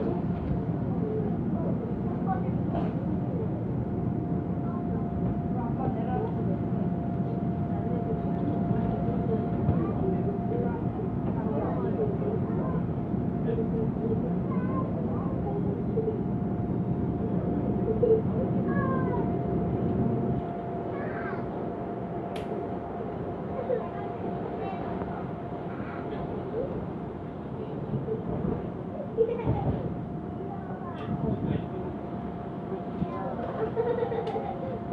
그래서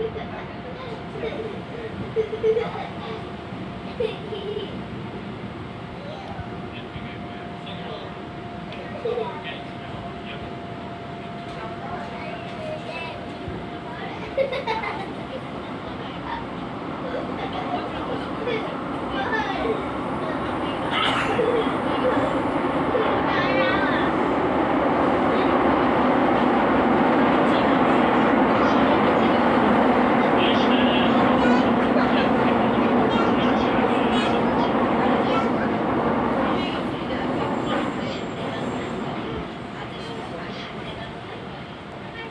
Ha ha ha!